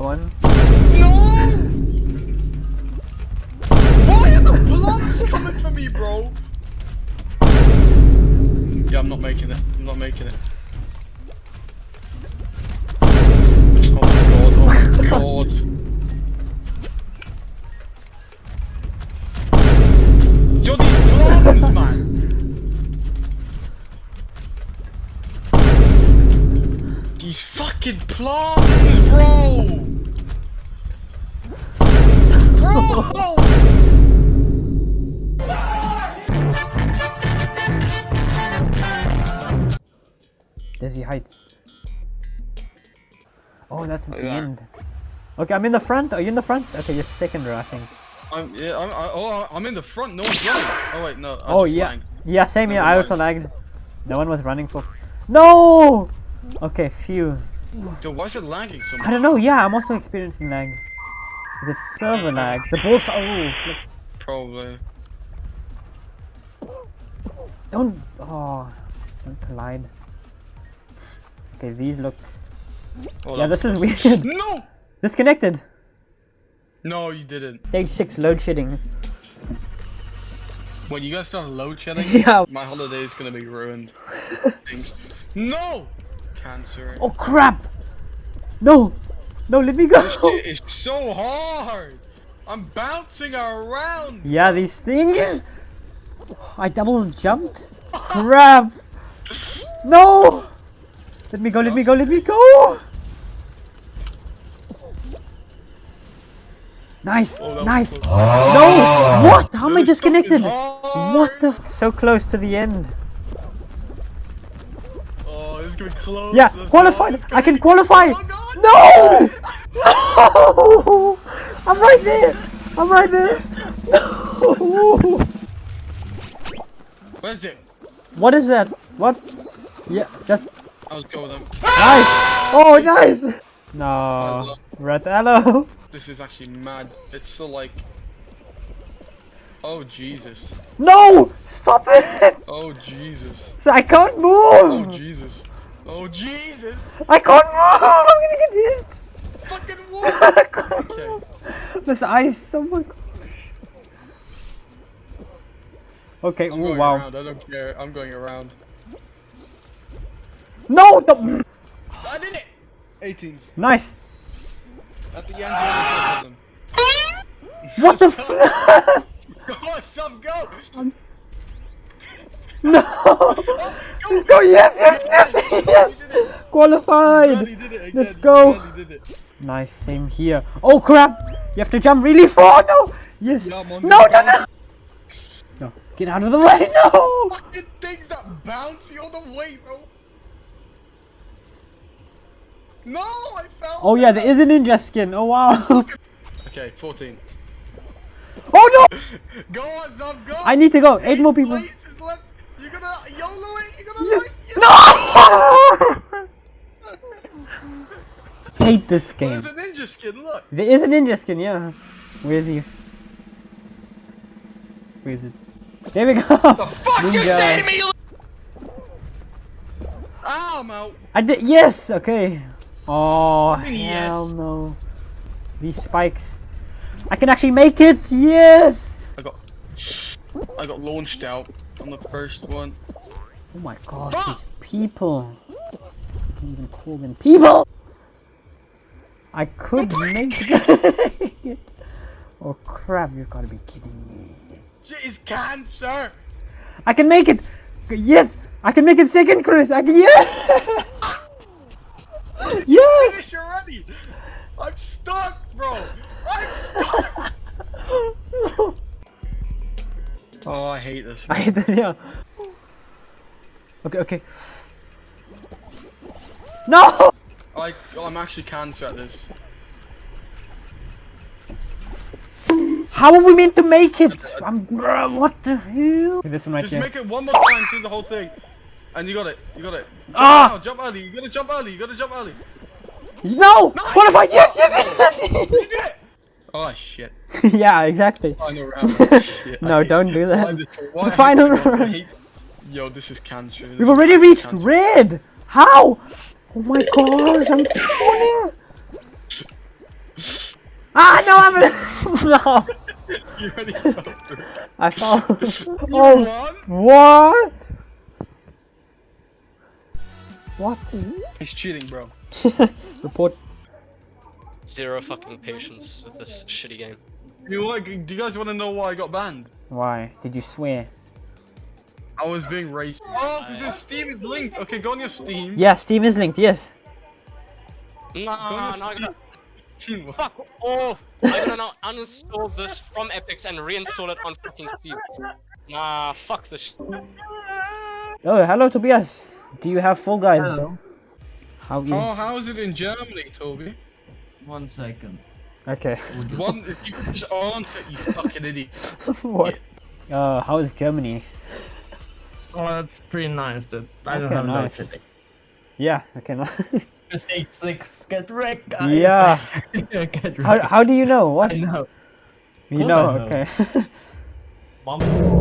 Come on. No! Why are the blobs coming for me, bro? Yeah, I'm not making it. I'm not making it. Oh my god, oh my god. Yo, these blobs, man! These fucking plums, bro! Dizzy Heights. Oh, that's at the that. end. Okay, I'm in the front. Are you in the front? Okay, you're second row, I think. I'm yeah. I'm I, oh I'm in the front. No one's running. Oh wait, no. I oh yeah, lagged. yeah, same here. I also lagged. No one was running for. No. Okay, phew. Yo, why is it lagging so much? I don't know. Yeah, I'm also experiencing lag. Is it server lag? The balls. Oh, look. Probably. don't. Oh, don't collide. Okay, these look. Oh, Yeah, that's- this is weird. No. Disconnected. No, you didn't. Stage six load shedding. When you guys start load shedding, Yeah. my holiday is gonna be ruined. No. Cancer. Oh crap! No, no, let me go. It is so hard. I'm bouncing around. Yeah, these things. I double jumped. Crap! No! Let me go, let me go, let me go! Nice, Oh, nice. No! What? How am I This stuff is disconnected? What the? F so close to the end. Oh, this is gonna be close. Yeah, qualified. I can qualify. Oh, No! No! I'm right there. I'm right there. No! Where's it? What is that? What? Yeah, that's I'll go with them. nice. Oh, nice. No, red hello. This is actually mad. It's still like. Oh Jesus. No! Stop it! Oh Jesus. I can't move! Oh. Jesus. Oh Jesus. I can't move. I'm gonna get hit. Fucking what? okay. This ice. Oh my gosh. Okay. I'm ooh, going wow. around. I don't care. I'm going around. No, no. I did it. 18. Nice. At the end, you're on them. What the f? Go some go. Um, no. Go. Yes, yes, yes, yes. Qualified. Did it again. Let's go. Glad you did it. Nice. Same here. Oh crap! You have to jump really far. No. Yes. Yeah, I'm No, no, no. No. Get out of the way. No. Fucking things that bounce you on the way, bro. No, I fell. Oh yeah, there is a ninja skin. Oh wow. Okay, 14. Oh no! Go on, some go. I need to go. Eight more people. Left. You're gonna YOLO it. You're gonna like it. No! Hate this game. There's a ninja skin. Look. There is a ninja skin, yeah. Where is he? Where is it? There we go. What The Fuck you say to me. Ah, I'm out. I did. Yes. Okay. Oh mean, hell yes. no! These spikes. I can actually make it. Yes. I got. I got launched out on the first one. Oh my gosh, these people. I can't even call them people. I could make it. oh crap! You've got to be kidding me. Shit is cancer. I can make it! Yes! I can make it second, Chris! I can, yes! yes! Finish already. I'm stuck, bro. I'm stuck. Oh, I hate this. I hate this, yeah. Okay, okay. No! I, I'm actually cancer at this. How are we meant to make it? I'm, bruh, what the hell? Okay, this one right Just here. make it one more time through the whole thing. And you got it. You got it. Jump Ah! now, jump early. You gotta jump early. You gotta jump early. No! Qualified! Yes, yes, You yes! did it. Oh shit. yeah, exactly. Final round. Shit, No, don't do that. Why The final this one? I round. Yo, this is cancer. This We've is already actually reached cancer. red! How? Oh my gosh, I'm falling! Ah, no! You already fell through. I fell. You oh, won? what? What? He's cheating, bro. Report. Zero fucking patience with this shitty game. You know what? Do you guys want to know why I got banned? Why? Did you swear? I was being racist. Oh, because your Steam is linked. Okay, go on your Steam. Yeah, Steam is linked, yes. Nah, Go on nah, I'm gonna Steam. fuck off. I'm gonna now uninstall this from Epix and reinstall it on fucking Steam. Nah, fuck this shit. Oh, hello, Tobias. Do you have Fall Guys? Hello. How is... Oh, how is it in Germany, Toby? One second. Okay. One, if you could just answer, you fucking idiot. what? Uh, how is Germany? Oh, that's pretty nice. That I don't have nice. no today. Yeah, okay. no- Just H6, get wrecked, guys. Yeah. get wrecked. how, how do you know? What? I know. You know, know. okay. Mom.